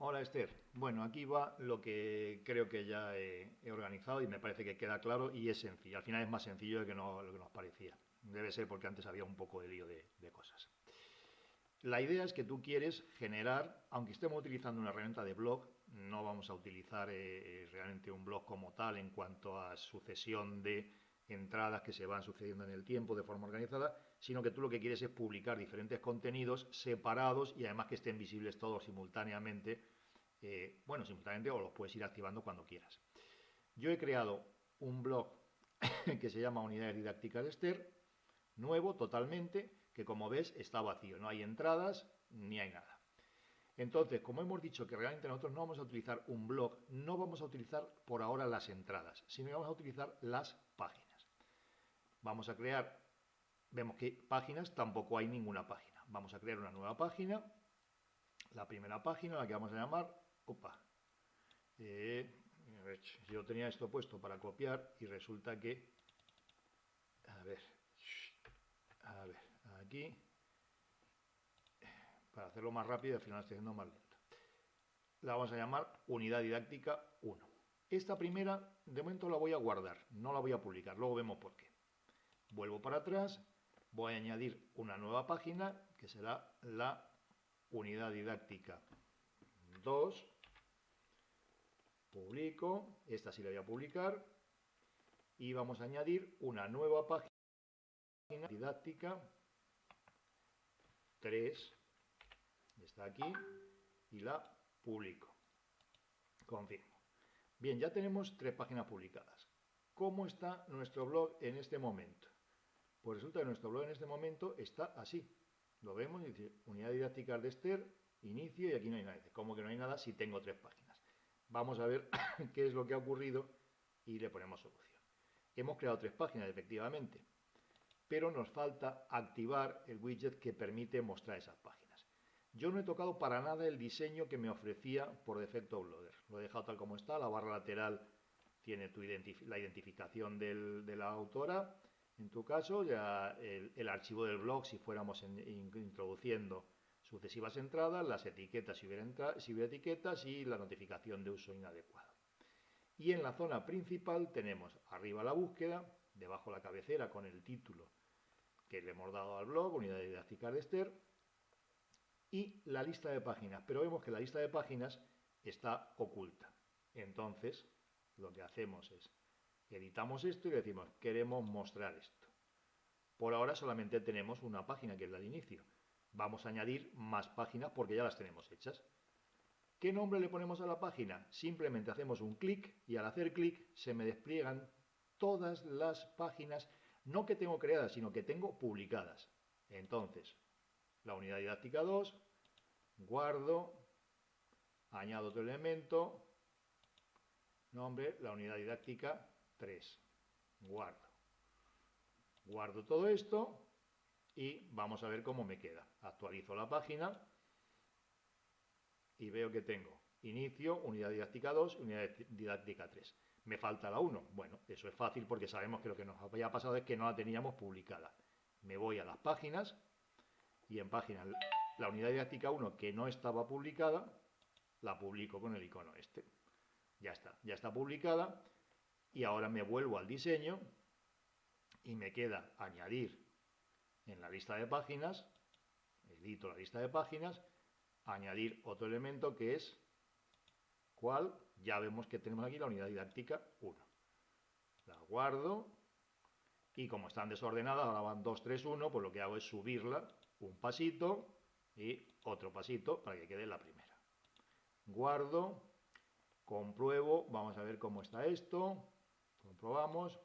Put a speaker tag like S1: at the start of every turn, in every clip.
S1: Hola Esther. Bueno, aquí va lo que creo que ya he, organizado y me parece que queda claro y es sencillo. Al final es más sencillo de que lo que nos parecía. Debe ser porque antes había un poco de lío de, cosas. La idea es que tú quieres generar, aunque estemos utilizando una herramienta de blog, no vamos a utilizar eh, eh, realmente un blog como tal en cuanto a sucesión de entradas que se van sucediendo en el tiempo de forma organizada, sino que tú lo que quieres es publicar diferentes contenidos separados y además que estén visibles todos simultáneamente, eh, bueno, simultáneamente o los puedes ir activando cuando quieras. Yo he creado un blog que se llama Unidades Didácticas de Esther, nuevo totalmente, que como ves está vacío, no hay entradas ni hay nada. Entonces, como hemos dicho que realmente nosotros no vamos a utilizar un blog, no vamos a utilizar por ahora las entradas, sino que vamos a utilizar las páginas. Vamos a crear, vemos que páginas tampoco hay ninguna página. Vamos a crear una nueva página. La primera página, la que vamos a llamar, opa, eh, yo tenía esto puesto para copiar y resulta que, a ver, a ver, aquí, para hacerlo más rápido, al final estoy haciendo más lento. La vamos a llamar unidad didáctica 1. Esta primera, de momento la voy a guardar, no la voy a publicar, luego vemos por qué. Vuelvo para atrás, voy a añadir una nueva página que será la unidad didáctica 2. Publico, esta sí la voy a publicar y vamos a añadir una nueva página didáctica 3. Está aquí y la publico. Confirmo. Bien, ya tenemos tres páginas publicadas. ¿Cómo está nuestro blog en este momento? Pues resulta que nuestro blog en este momento está así. Lo vemos, dice unidad didáctica de Esther, inicio y aquí no hay nada. ¿Cómo que no hay nada si tengo tres páginas? Vamos a ver qué es lo que ha ocurrido y le ponemos solución. Hemos creado tres páginas, efectivamente, pero nos falta activar el widget que permite mostrar esas páginas. Yo no he tocado para nada el diseño que me ofrecía por defecto Blogger. Lo he dejado tal como está, la barra lateral tiene la identificación de la autora, en tu caso, ya el, archivo del blog, si fuéramos introduciendo sucesivas entradas, las etiquetas si si hubiera etiquetas y la notificación de uso inadecuado. Y en la zona principal tenemos arriba la búsqueda, debajo la cabecera con el título que le hemos dado al blog, Unidad Didáctica de Esther, y la lista de páginas. Pero vemos que la lista de páginas está oculta. Entonces, lo que hacemos es editamos esto y decimos, queremos mostrar esto. Por ahora solamente tenemos una página, que es la de inicio. Vamos a añadir más páginas porque ya las tenemos hechas. ¿Qué nombre le ponemos a la página? Simplemente hacemos un clic y al hacer clic se me despliegan todas las páginas, no que tengo creadas, sino que tengo publicadas. Entonces, la unidad didáctica 2, guardo, añado otro elemento, nombre, la unidad didáctica 3. Guardo. Guardo todo esto y vamos a ver cómo me queda. Actualizo la página y veo que tengo inicio, unidad didáctica 2, unidad didáctica 3. Me falta la 1. Bueno, eso es fácil porque sabemos que lo que nos había pasado es que no la teníamos publicada. Me voy a las páginas y en páginas la unidad didáctica 1 que no estaba publicada, la publico con el icono este. Ya está, ya está publicada y ahora me vuelvo al diseño y me queda añadir en la lista de páginas, edito la lista de páginas, añadir otro elemento que es cuál, ya vemos que tenemos aquí la unidad didáctica 1. La guardo y como están desordenadas, ahora van 2, 3, 1, pues lo que hago es subirla un pasito y otro pasito para que quede la primera. Guardo, compruebo, vamos a ver cómo está esto, Comprobamos.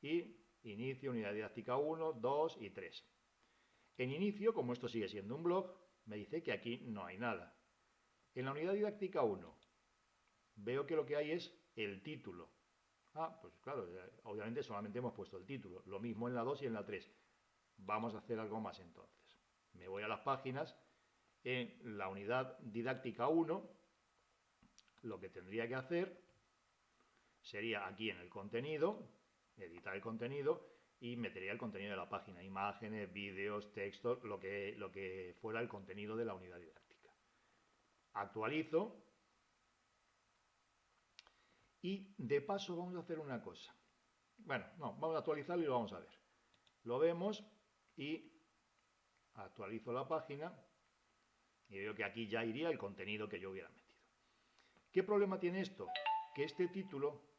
S1: Y inicio unidad didáctica 1, 2 y 3. En inicio, como esto sigue siendo un blog, me dice que aquí no hay nada. En la unidad didáctica 1, veo que lo que hay es el título. Ah, pues claro, obviamente solamente hemos puesto el título. Lo mismo en la 2 y en la 3. Vamos a hacer algo más entonces. Me voy a las páginas. En la unidad didáctica 1, lo que tendría que hacer sería aquí en el contenido, editar el contenido y metería el contenido de la página, imágenes, vídeos, textos, lo que, lo que fuera el contenido de la unidad didáctica. actualizo y de paso vamos a hacer una cosa. Bueno, no, vamos a actualizarlo y lo vamos a ver. Lo vemos y actualizo la página y veo que aquí ya iría el contenido que yo hubiera metido. ¿Qué problema tiene esto? Que este título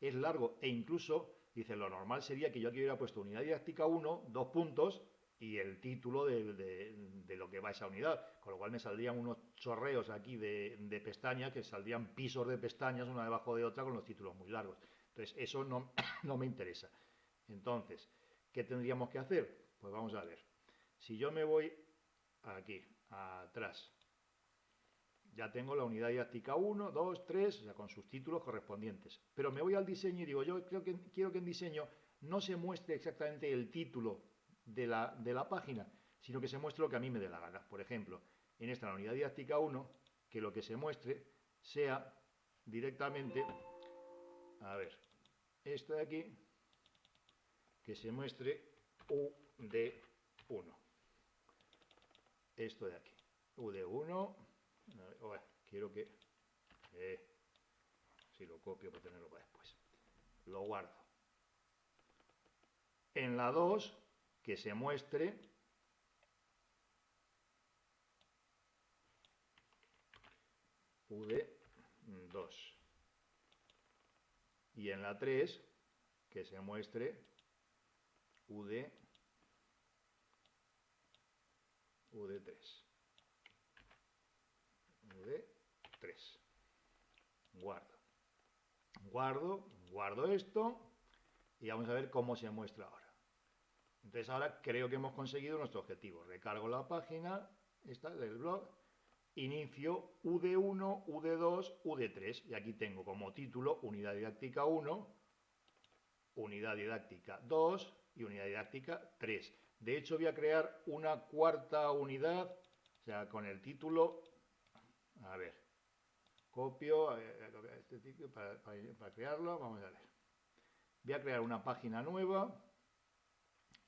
S1: es largo e incluso, dice, lo normal sería que yo aquí hubiera puesto unidad didáctica 1, dos puntos, y el título de, lo que va esa unidad, con lo cual me saldrían unos chorreos aquí de, de pestañas, que saldrían pisos de pestañas una debajo de otra con los títulos muy largos. Entonces, eso no, no me interesa. Entonces, ¿qué tendríamos que hacer? Pues vamos a ver. Si yo me voy aquí, atrás, ya tengo la unidad didáctica 1, 2, 3, o sea, con sus títulos correspondientes. Pero me voy al diseño y digo, yo creo que, quiero que en diseño no se muestre exactamente el título de la, de la página, sino que se muestre lo que a mí me dé la gana. Por ejemplo, en esta la unidad didáctica 1, que lo que se muestre sea directamente, a ver, esto de aquí, que se muestre UD1 esto de aquí. UD1, quiero que... Eh, si lo copio para tenerlo para después. Lo guardo. En la 2, que se muestre UD2. Y en la 3, que se muestre UD UD3. UD3. Guardo. Guardo, guardo esto y vamos a ver cómo se muestra ahora. Entonces ahora creo que hemos conseguido nuestro objetivo. Recargo la página, esta del blog, inicio UD1, UD2, UD3 y aquí tengo como título unidad didáctica 1, unidad didáctica 2 y unidad didáctica 3. De hecho, voy a crear una cuarta unidad, o sea, con el título, a ver, copio eh, este para, para crearlo, vamos a ver. Voy a crear una página nueva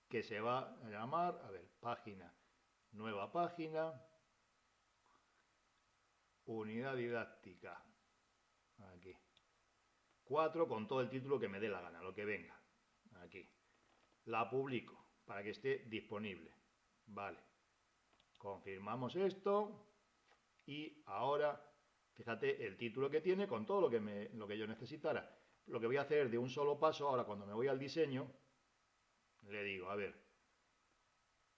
S1: que se va a llamar, a ver, página, nueva página, unidad didáctica, aquí, 4 con todo el título que me dé la gana, lo que venga, aquí, la publico para que esté disponible. Vale. Confirmamos esto y ahora, fíjate el título que tiene con todo lo que, me, lo que yo necesitara. Lo que voy a hacer de un solo paso, ahora cuando me voy al diseño, le digo, a ver,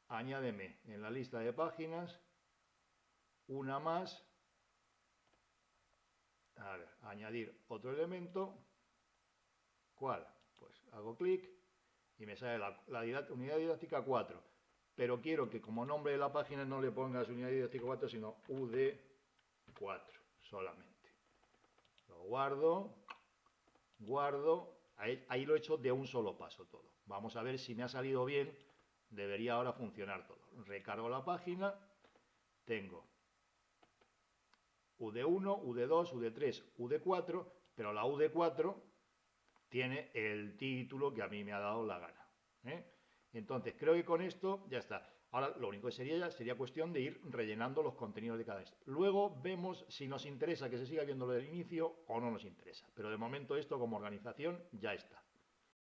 S1: añádeme en la lista de páginas una más, a ver, añadir otro elemento, ¿cuál? Pues hago clic y me sale la, unidad didáctica 4. Pero quiero que como nombre de la página no le pongas unidad didáctica 4, sino UD4 solamente. Lo guardo, guardo, ahí, ahí lo he hecho de un solo paso todo. Vamos a ver si me ha salido bien, debería ahora funcionar todo. Recargo la página, tengo UD1, UD2, UD3, UD4, pero la UD4 tiene el título que a mí me ha dado la gana. ¿eh? Entonces, creo que con esto ya está. Ahora, lo único que sería sería cuestión de ir rellenando los contenidos de cada vez. Luego vemos si nos interesa que se siga viendo lo del inicio o no nos interesa. Pero de momento esto como organización ya está.